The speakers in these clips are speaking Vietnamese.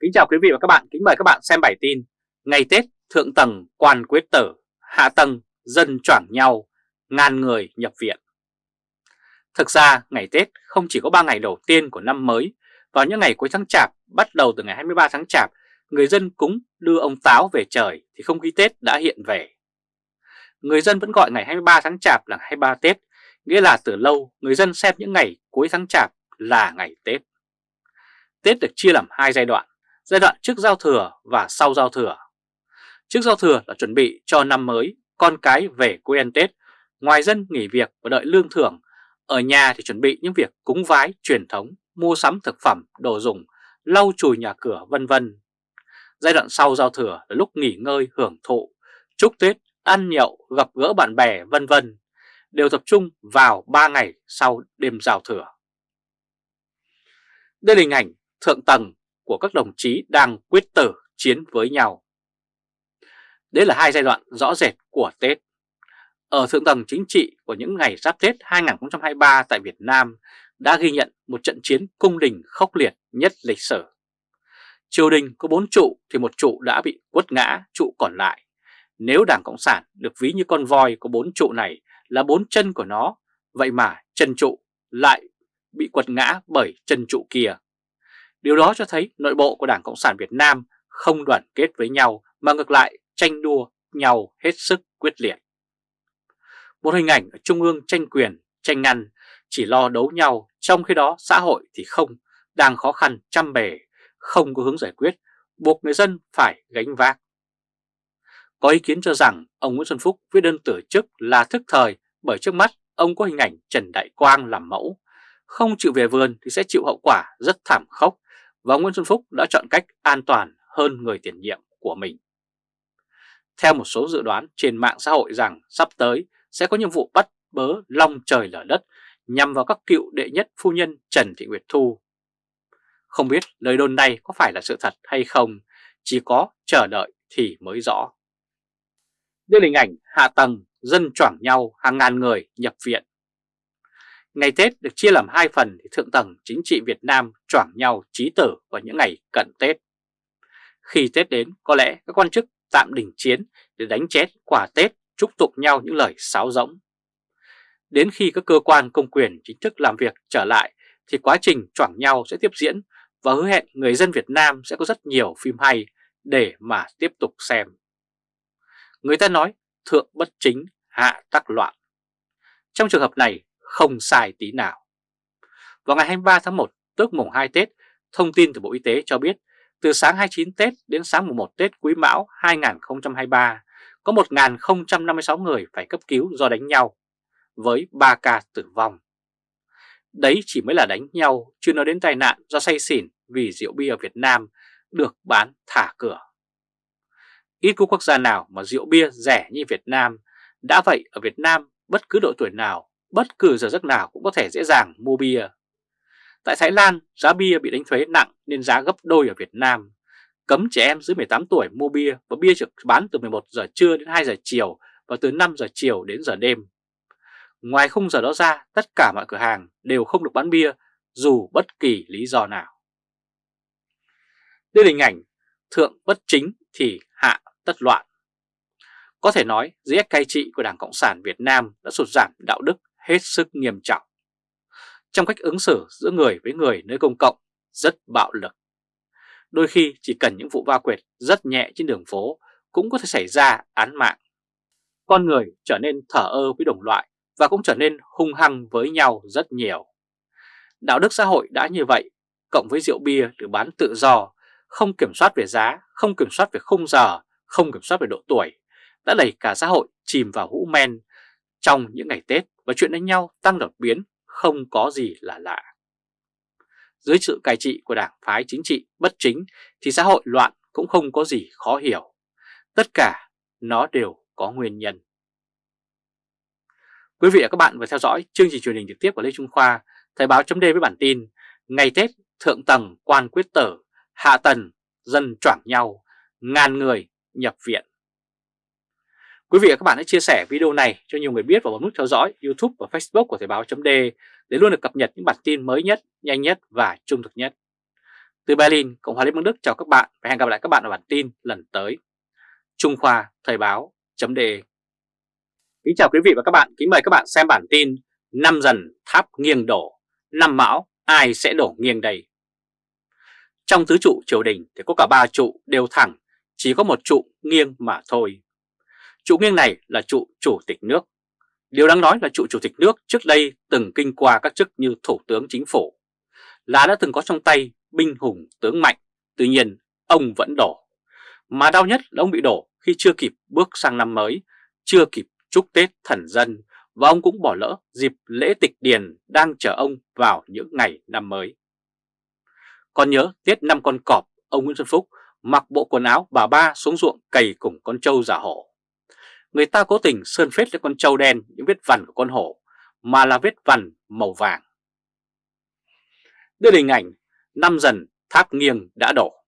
Kính chào quý vị và các bạn, kính mời các bạn xem bài tin Ngày Tết thượng tầng quan quyết tử, hạ tầng dân choảng nhau, ngàn người nhập viện. Thực ra ngày Tết không chỉ có 3 ngày đầu tiên của năm mới. Vào những ngày cuối tháng Chạp, bắt đầu từ ngày 23 tháng Chạp Người dân cúng đưa ông Táo về trời thì không khí Tết đã hiện về. Người dân vẫn gọi ngày 23 tháng Chạp là 23 Tết Nghĩa là từ lâu người dân xem những ngày cuối tháng Chạp là ngày Tết. Tết được chia làm hai giai đoạn giai đoạn trước giao thừa và sau giao thừa. Trước giao thừa là chuẩn bị cho năm mới, con cái về quê ăn Tết, ngoài dân nghỉ việc và đợi lương thưởng, ở nhà thì chuẩn bị những việc cúng vái truyền thống, mua sắm thực phẩm, đồ dùng, lau chùi nhà cửa vân vân. Giai đoạn sau giao thừa là lúc nghỉ ngơi hưởng thụ, chúc Tết, ăn nhậu, gặp gỡ bạn bè vân vân, đều tập trung vào 3 ngày sau đêm giao thừa. Đây là hình ảnh thượng tầng của các đồng chí đang quyết tử chiến với nhau. Đấy là hai giai đoạn rõ rệt của Tết. Ở thượng tầng chính trị của những ngày giáp Tết 2023 tại Việt Nam đã ghi nhận một trận chiến cung đình khốc liệt nhất lịch sử. Triều đình có bốn trụ thì một trụ đã bị quất ngã, trụ còn lại. Nếu Đảng Cộng sản được ví như con voi có bốn trụ này là bốn chân của nó, vậy mà chân trụ lại bị quật ngã bởi chân trụ kia. Điều đó cho thấy nội bộ của Đảng Cộng sản Việt Nam không đoàn kết với nhau mà ngược lại tranh đua nhau hết sức quyết liệt. Một hình ảnh ở Trung ương tranh quyền, tranh ngăn, chỉ lo đấu nhau, trong khi đó xã hội thì không, đang khó khăn trăm bề, không có hướng giải quyết, buộc người dân phải gánh vác. Có ý kiến cho rằng ông Nguyễn Xuân Phúc viết đơn tử chức là thức thời bởi trước mắt ông có hình ảnh Trần Đại Quang làm mẫu. Không chịu về vườn thì sẽ chịu hậu quả rất thảm khốc và Nguyễn Xuân Phúc đã chọn cách an toàn hơn người tiền nhiệm của mình. Theo một số dự đoán trên mạng xã hội rằng sắp tới sẽ có nhiệm vụ bắt bớ long trời lở đất nhằm vào các cựu đệ nhất phu nhân Trần Thị Nguyệt Thu. Không biết lời đồn này có phải là sự thật hay không, chỉ có chờ đợi thì mới rõ. Đây là hình ảnh hạ tầng, dân choảng nhau hàng ngàn người nhập viện Ngày Tết được chia làm hai phần thì thượng tầng chính trị Việt Nam choảng nhau trí tử vào những ngày cận Tết. Khi Tết đến, có lẽ các quan chức tạm đình chiến để đánh chết quả Tết chúc tụng nhau những lời sáo rỗng. Đến khi các cơ quan công quyền chính thức làm việc trở lại thì quá trình choảng nhau sẽ tiếp diễn và hứa hẹn người dân Việt Nam sẽ có rất nhiều phim hay để mà tiếp tục xem. Người ta nói thượng bất chính, hạ tắc loạn. Trong trường hợp này, không sai tí nào. Vào ngày 23 tháng 1, tức mùng 2 Tết, thông tin từ Bộ Y tế cho biết từ sáng 29 Tết đến sáng mùng 1 Tết Quý Mão 2023 có 1.056 người phải cấp cứu do đánh nhau, với 3 ca tử vong. Đấy chỉ mới là đánh nhau, chưa nói đến tai nạn do say xỉn vì rượu bia ở Việt Nam được bán thả cửa. Ít có quốc gia nào mà rượu bia rẻ như Việt Nam, đã vậy ở Việt Nam bất cứ độ tuổi nào bất cứ giờ giấc nào cũng có thể dễ dàng mua bia. Tại Thái Lan, giá bia bị đánh thuế nặng nên giá gấp đôi ở Việt Nam. Cấm trẻ em dưới 18 tuổi mua bia và bia được bán từ 11 giờ trưa đến 2 giờ chiều và từ 5 giờ chiều đến giờ đêm. Ngoài khung giờ đó ra, tất cả mọi cửa hàng đều không được bán bia dù bất kỳ lý do nào. Đây là hình ảnh thượng bất chính thì hạ tất loạn. Có thể nói dưới cai trị của Đảng Cộng sản Việt Nam đã sụt giảm đạo đức hết sức nghiêm trọng. Trong cách ứng xử giữa người với người nơi công cộng rất bạo lực. Đôi khi chỉ cần những vụ va quệt rất nhẹ trên đường phố cũng có thể xảy ra án mạng. Con người trở nên thở ơ với đồng loại và cũng trở nên hung hăng với nhau rất nhiều. Đạo đức xã hội đã như vậy, cộng với rượu bia được bán tự do, không kiểm soát về giá, không kiểm soát về khung giờ, không kiểm soát về độ tuổi, đã đẩy cả xã hội chìm vào hũ men trong những ngày Tết và chuyện đánh nhau tăng đột biến không có gì là lạ. Dưới sự cai trị của đảng phái chính trị bất chính thì xã hội loạn cũng không có gì khó hiểu. Tất cả nó đều có nguyên nhân. Quý vị và các bạn vừa theo dõi chương trình truyền hình trực tiếp của Lê Trung Khoa, Thời báo chấm với bản tin Ngày Tết thượng tầng quan quyết tử, hạ tầng dân choảng nhau, ngàn người nhập viện. Quý vị và các bạn hãy chia sẻ video này cho nhiều người biết và bấm nút theo dõi YouTube và Facebook của Thời báo .d để luôn được cập nhật những bản tin mới nhất, nhanh nhất và trung thực nhất. Từ Berlin, Cộng hòa Liên bang Đức chào các bạn và hẹn gặp lại các bạn ở bản tin lần tới. Trung Khoa Thời báo .de Kính chào quý vị và các bạn, kính mời các bạn xem bản tin Năm dần tháp nghiêng đổ, năm mão ai sẽ đổ nghiêng đây? Trong tứ trụ triều đình thì có cả ba trụ đều thẳng, chỉ có một trụ nghiêng mà thôi. Trụ nghiêng này là trụ chủ tịch nước. Điều đáng nói là trụ chủ tịch nước trước đây từng kinh qua các chức như thủ tướng chính phủ, là đã từng có trong tay binh hùng tướng mạnh, tuy nhiên ông vẫn đổ. Mà đau nhất là ông bị đổ khi chưa kịp bước sang năm mới, chưa kịp chúc Tết thần dân và ông cũng bỏ lỡ dịp lễ tịch điền đang chờ ông vào những ngày năm mới. Còn nhớ tiết năm con cọp, ông Nguyễn Xuân Phúc mặc bộ quần áo bà ba xuống ruộng cày cùng con trâu giả hổ. Người ta cố tình sơn phết lên con trâu đen những vết vằn của con hổ, mà là vết vằn màu vàng. Đưa hình ảnh, năm dần tháp nghiêng đã đổ.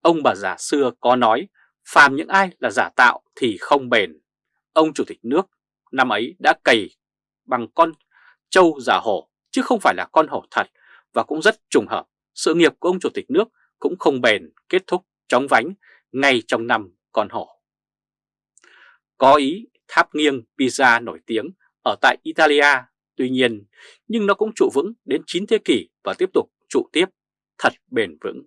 Ông bà già xưa có nói, phàm những ai là giả tạo thì không bền. Ông chủ tịch nước năm ấy đã cày bằng con trâu giả hổ, chứ không phải là con hổ thật, và cũng rất trùng hợp, sự nghiệp của ông chủ tịch nước cũng không bền kết thúc chóng vánh ngay trong năm con hổ. Có ý tháp nghiêng Pisa nổi tiếng ở tại Italia, tuy nhiên, nhưng nó cũng trụ vững đến 9 thế kỷ và tiếp tục trụ tiếp thật bền vững.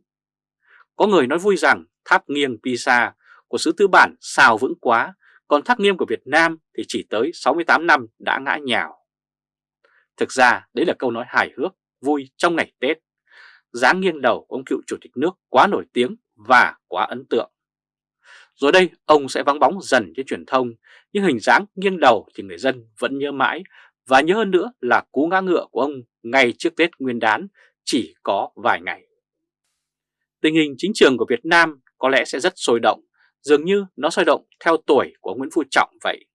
Có người nói vui rằng tháp nghiêng Pisa của xứ tư bản xào vững quá, còn tháp nghiêng của Việt Nam thì chỉ tới 68 năm đã ngã nhào. Thực ra đấy là câu nói hài hước, vui trong ngày Tết. Giáng nghiêng đầu của ông cựu chủ tịch nước quá nổi tiếng và quá ấn tượng. Rồi đây ông sẽ vắng bóng dần trên truyền thông, nhưng hình dáng nghiêng đầu thì người dân vẫn nhớ mãi và nhớ hơn nữa là cú ngã ngựa của ông ngay trước Tết Nguyên đán chỉ có vài ngày. Tình hình chính trường của Việt Nam có lẽ sẽ rất sôi động, dường như nó sôi động theo tuổi của Nguyễn Phú Trọng vậy.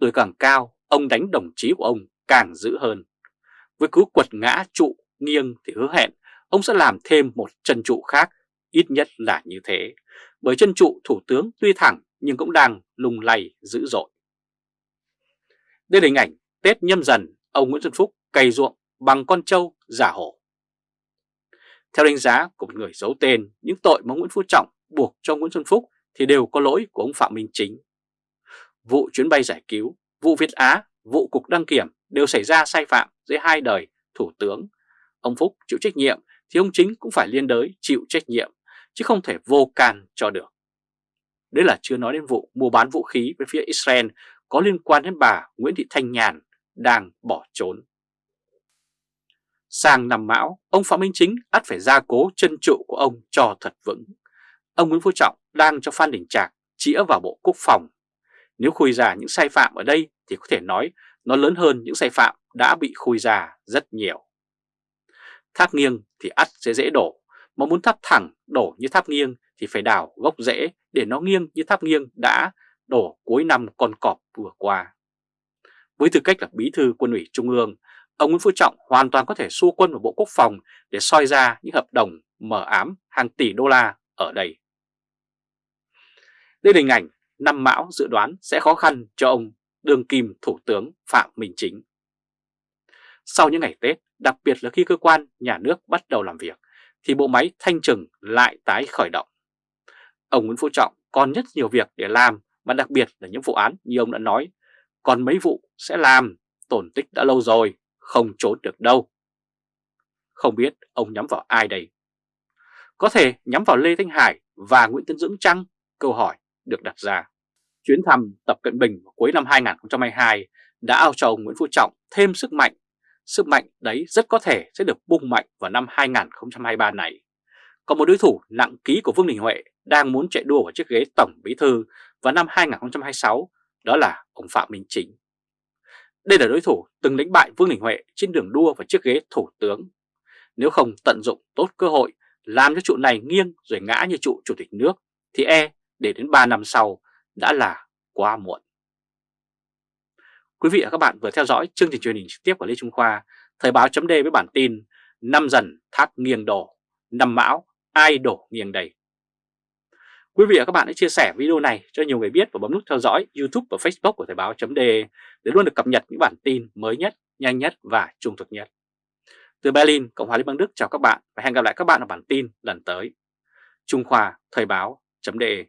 Tuổi càng cao, ông đánh đồng chí của ông càng dữ hơn. Với cú quật ngã trụ nghiêng thì hứa hẹn ông sẽ làm thêm một chân trụ khác, ít nhất là như thế. Bởi chân trụ thủ tướng tuy thẳng nhưng cũng đang lùng lầy dữ dội. Đây là hình ảnh Tết nhâm dần ông Nguyễn Xuân Phúc cày ruộng bằng con trâu giả hổ. Theo đánh giá của một người giấu tên, những tội mà Nguyễn Phú Trọng buộc cho Nguyễn Xuân Phúc thì đều có lỗi của ông Phạm Minh Chính. Vụ chuyến bay giải cứu, vụ Việt Á, vụ cục đăng kiểm đều xảy ra sai phạm dưới hai đời Thủ tướng. Ông Phúc chịu trách nhiệm thì ông Chính cũng phải liên đới chịu trách nhiệm, chứ không thể vô can cho được. Đấy là chưa nói đến vụ mua bán vũ khí với phía Israel có liên quan đến bà Nguyễn Thị Thanh Nhàn đang bỏ trốn. Sang năm mão, ông Phạm Minh Chính ắt phải gia cố chân trụ của ông cho thật vững. Ông Nguyễn Phú Trọng đang cho Phan Đình Trạc chĩa vào Bộ Quốc phòng. Nếu khui ra những sai phạm ở đây thì có thể nói nó lớn hơn những sai phạm đã bị khui ra rất nhiều. Thác nghiêng thì ắt sẽ dễ đổ, mà muốn tháp thẳng đổ như tháp nghiêng thì phải đào gốc rễ để nó nghiêng như tháp nghiêng đã đổ cuối năm con cọp vừa qua. Với tư cách là bí thư quân ủy Trung ương, ông Nguyễn Phú Trọng hoàn toàn có thể xua quân vào Bộ Quốc phòng để soi ra những hợp đồng mở ám hàng tỷ đô la ở đây. Đây là hình ảnh năm mão dự đoán sẽ khó khăn cho ông đương kim Thủ tướng Phạm Minh Chính. Sau những ngày Tết, đặc biệt là khi cơ quan nhà nước bắt đầu làm việc, thì bộ máy thanh trừng lại tái khởi động. Ông Nguyễn Phú Trọng còn rất nhiều việc để làm và đặc biệt là những vụ án như ông đã nói, còn mấy vụ sẽ làm, tổn tích đã lâu rồi, không trốn được đâu. Không biết ông nhắm vào ai đây? Có thể nhắm vào Lê Thanh Hải và Nguyễn Tân Dưỡng Trăng? Câu hỏi được đặt ra. Chuyến thăm Tập Cận Bình cuối năm 2022 đã ao cho ông Nguyễn Phú Trọng thêm sức mạnh. Sức mạnh đấy rất có thể sẽ được bung mạnh vào năm 2023 này. Còn một đối thủ nặng ký của Vương Đình Huệ đang muốn chạy đua vào chiếc ghế Tổng Bí Thư vào năm 2026, đó là ông Phạm Minh Chính. Đây là đối thủ từng đánh bại Vương Đình Huệ trên đường đua vào chiếc ghế Thủ tướng. Nếu không tận dụng tốt cơ hội làm cho trụ này nghiêng rồi ngã như trụ Chủ tịch nước, thì e để đến 3 năm sau đã là quá muộn. Quý vị và các bạn vừa theo dõi chương trình truyền hình trực tiếp của Lê Trung Khoa, Thời báo chấm với bản tin Năm dần thác nghiêng đổ, năm mão ai đổ nghiêng đầy. Quý vị và các bạn hãy chia sẻ video này cho nhiều người biết và bấm nút theo dõi YouTube và Facebook của Thời báo.de để luôn được cập nhật những bản tin mới nhất, nhanh nhất và trung thực nhất. Từ Berlin, Cộng hòa Liên bang Đức chào các bạn và hẹn gặp lại các bạn ở bản tin lần tới. Trung Khoa Thời báo.de